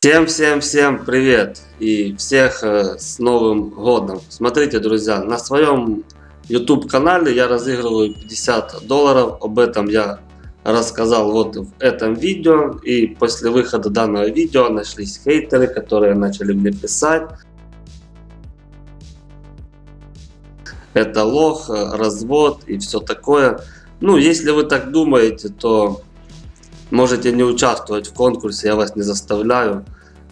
Всем-всем-всем привет и всех э, с Новым Годом. Смотрите, друзья, на своем YouTube канале я разыгрываю 50 долларов. Об этом я рассказал вот в этом видео. И после выхода данного видео нашлись хейтеры, которые начали мне писать. Это лох, э, развод и все такое. Ну, если вы так думаете, то Можете не участвовать в конкурсе, я вас не заставляю.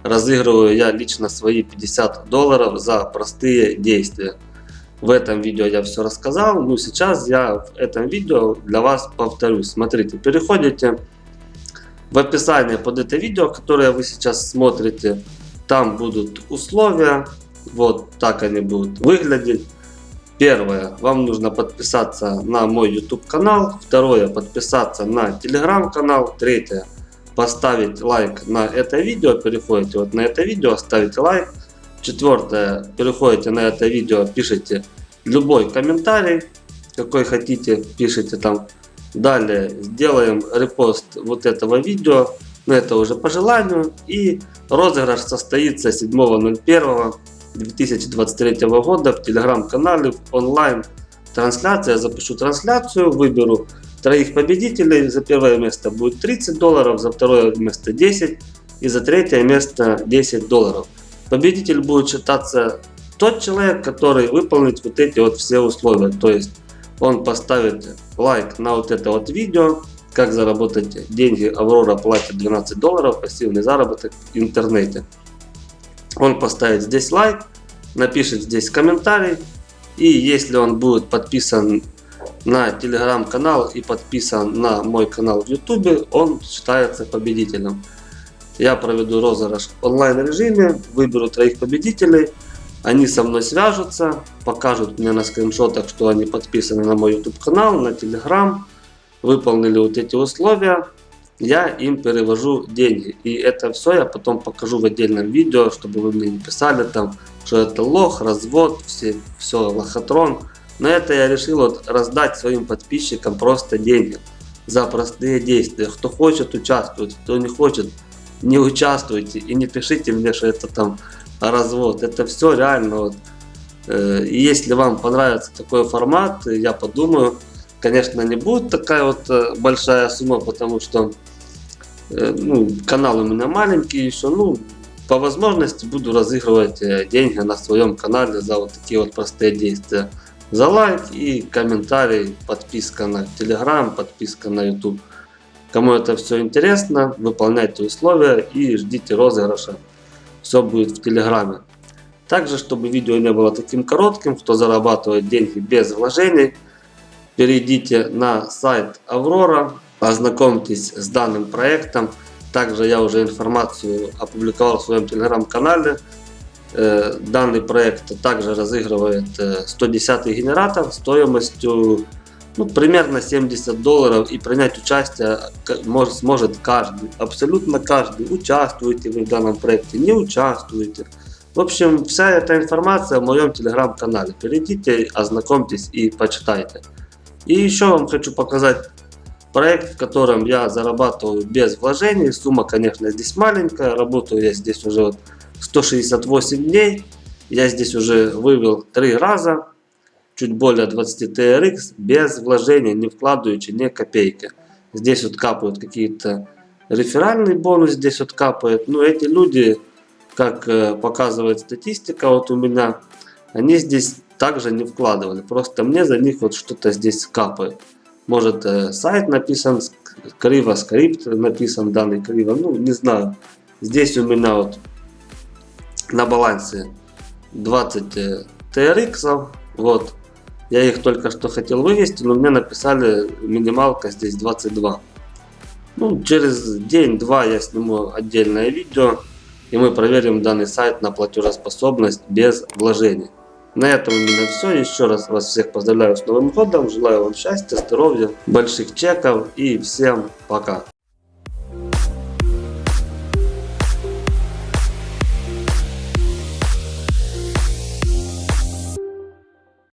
Разыгрываю я лично свои 50 долларов за простые действия. В этом видео я все рассказал, но сейчас я в этом видео для вас повторюсь. Смотрите, переходите в описание под это видео, которое вы сейчас смотрите. Там будут условия, вот так они будут выглядеть. Первое, вам нужно подписаться на мой YouTube канал. Второе, подписаться на телеграм канал. Третье, поставить лайк на это видео. Переходите вот на это видео, ставите лайк. Четвертое, переходите на это видео, пишите любой комментарий, какой хотите, пишите там. Далее сделаем репост вот этого видео, но это уже по желанию. И розыгрыш состоится 7.01. 2023 года в телеграм-канале онлайн трансляция. Я запишу трансляцию, выберу троих победителей. За первое место будет 30 долларов, за второе место 10 и за третье место 10 долларов. Победитель будет считаться тот человек, который выполнит вот эти вот все условия. То есть он поставит лайк на вот это вот видео, как заработать деньги. Аврора платит 12 долларов, пассивный заработок в интернете. Он поставит здесь лайк, напишет здесь комментарий. И если он будет подписан на телеграм-канал и подписан на мой канал в ютубе, он считается победителем. Я проведу розыгрыш в онлайн режиме, выберу троих победителей. Они со мной свяжутся, покажут мне на скриншотах, что они подписаны на мой YouTube канал, на Telegram, выполнили вот эти условия я им перевожу деньги. И это все я потом покажу в отдельном видео, чтобы вы мне не писали там, что это лох, развод, все, все лохотрон. Но это я решил вот раздать своим подписчикам просто деньги за простые действия. Кто хочет участвовать, кто не хочет, не участвуйте и не пишите мне, что это там развод. Это все реально. Вот. Э, если вам понравится такой формат, я подумаю, конечно, не будет такая вот э, большая сумма, потому что э, ну, канал у меня маленький еще, ну, по возможности буду разыгрывать э, деньги на своем канале за вот такие вот простые действия. За лайк и комментарий, подписка на Telegram, подписка на YouTube. Кому это все интересно, выполняйте условия и ждите розыгрыша. Все будет в Телеграме. Также, чтобы видео не было таким коротким, кто зарабатывает деньги без вложений, перейдите на сайт Аврора, ознакомьтесь с данным проектом. Также я уже информацию опубликовал в своем телеграм-канале. Э, данный проект также разыгрывает 110 э, генератор стоимостью ну, примерно 70 долларов и принять участие может, сможет каждый, абсолютно каждый. Участвуете вы в данном проекте, не участвуете. В общем, вся эта информация в моем телеграм-канале. Перейдите, ознакомьтесь и почитайте. И еще вам хочу показать проект, в котором я зарабатываю без вложений. Сумма, конечно, здесь маленькая. Работаю я здесь уже вот 168 дней. Я здесь уже вывел три раза. Чуть более 20 TRX без вложений, не вкладывающий ни копейки. Здесь вот капают какие-то реферальный бонус, здесь вот капает. Ну, эти люди, как э, показывает статистика вот у меня, они здесь также не вкладывали. Просто мне за них вот что-то здесь капает. Может э, сайт написан криво, скрипт написан данный криво. Ну, не знаю. Здесь у меня вот на балансе 20 э, TRX. Вот. Я их только что хотел вывести, но мне написали минималка здесь 22. Ну, через день-два я сниму отдельное видео. И мы проверим данный сайт на платежеспособность без вложений. На этом у меня все. Еще раз вас всех поздравляю с Новым годом. Желаю вам счастья, здоровья, больших чеков и всем пока.